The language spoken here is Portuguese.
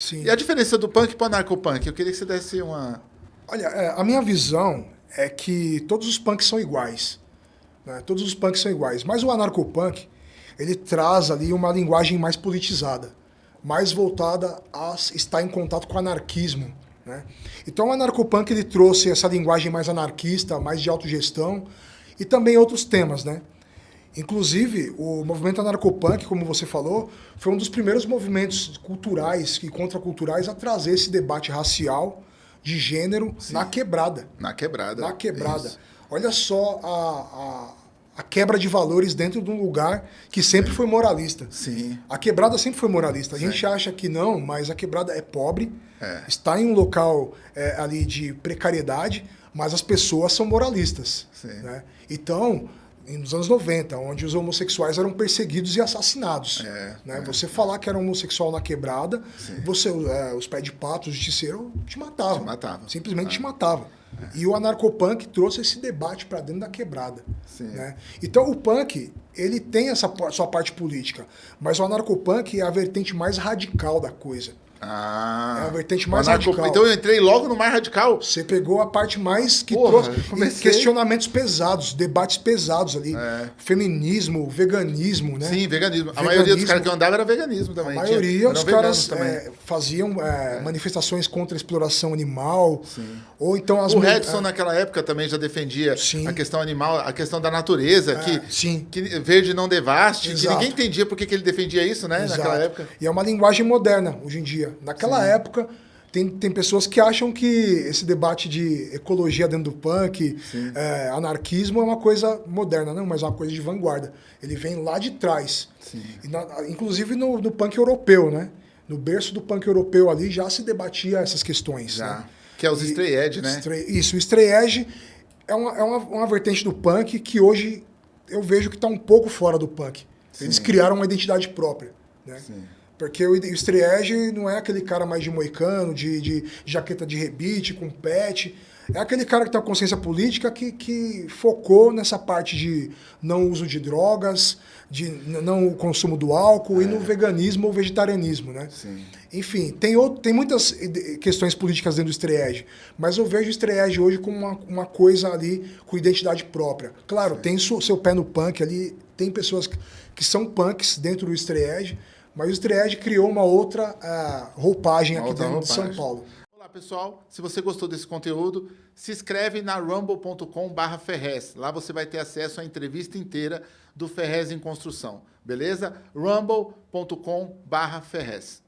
Sim. E a diferença do punk para o anarcopunk? Eu queria que você desse uma... Olha, é, a minha visão é que todos os punks são iguais. Né? Todos os punks são iguais. Mas o anarcopunk, ele traz ali uma linguagem mais politizada, mais voltada a estar em contato com o anarquismo. Né? Então o anarcopunk ele trouxe essa linguagem mais anarquista, mais de autogestão e também outros temas, né? Inclusive, o movimento anarcopunk, como você falou, foi um dos primeiros movimentos culturais e contraculturais a trazer esse debate racial, de gênero, Sim. na quebrada. Na quebrada. Na quebrada. Isso. Olha só a, a, a, quebra de valores dentro de um lugar que sempre Sim. foi moralista. Sim. A quebrada sempre foi moralista. A Sim. gente acha que não, mas a quebrada é pobre, é. está em um local é, ali de precariedade, mas as pessoas são moralistas. Né? Então, nos anos 90, onde os homossexuais eram perseguidos e assassinados. É, né? É. Você falar que era homossexual na quebrada, você, é, os pés de pato, o justiceiro, te matava. Te matava. Simplesmente te matava. É. E o anarcopunk trouxe esse debate para dentro da quebrada. Né? Então o punk, ele tem essa sua parte política, mas o anarcopunk é a vertente mais radical da coisa. Ah, é a vertente mais radical. Então eu entrei logo no mais radical. Você pegou a parte mais que Porra, trouxe questionamentos pesados, debates pesados ali. É. Feminismo, veganismo, né? Sim, veganismo. veganismo. A maioria dos caras que eu andava era veganismo também. A maioria dos caras é, faziam é, é, manifestações contra a exploração animal. Sim. Ou então as O Redson naquela época também já defendia sim. a questão animal, a questão da natureza, que, é, sim. que verde não devaste, Exato. que ninguém entendia por que, que ele defendia isso, né? Exato. Naquela época. E é uma linguagem moderna hoje em dia. Naquela Sim. época, tem, tem pessoas que acham que esse debate de ecologia dentro do punk, é, anarquismo, é uma coisa moderna. Não, mas é uma coisa de vanguarda. Ele vem lá de trás. Na, inclusive no, no, punk europeu, né? No berço do punk europeu ali já se debatia essas questões. Já. Né? Que é os stray edge, né? isso, o stray edge é uma, é uma, uma vertente do punk que hoje eu vejo que está um pouco fora do punk. Sim. Eles criaram uma identidade própria. Né? Sim. Porque o Striege não é aquele cara mais de moicano, de, de jaqueta de rebite, com pet. É aquele cara que tem uma consciência política que, que focou nessa parte de não uso de drogas, de não o consumo do álcool é. e no veganismo ou vegetarianismo, né? Sim. Enfim, tem, outro, tem muitas questões políticas dentro do Striege, mas eu vejo o Striege hoje como uma, uma coisa ali com identidade própria. Claro, Sim. tem seu, seu pé no punk ali, tem pessoas que, que são punks dentro do Striege, mas o Stried criou uma outra uh, roupagem uma aqui outra dentro roupagem. de São Paulo. Olá, pessoal. Se você gostou desse conteúdo, se inscreve na rumble.com Ferrez. Lá você vai ter acesso à entrevista inteira do Ferrez em Construção. Beleza? rumble.com Ferrez.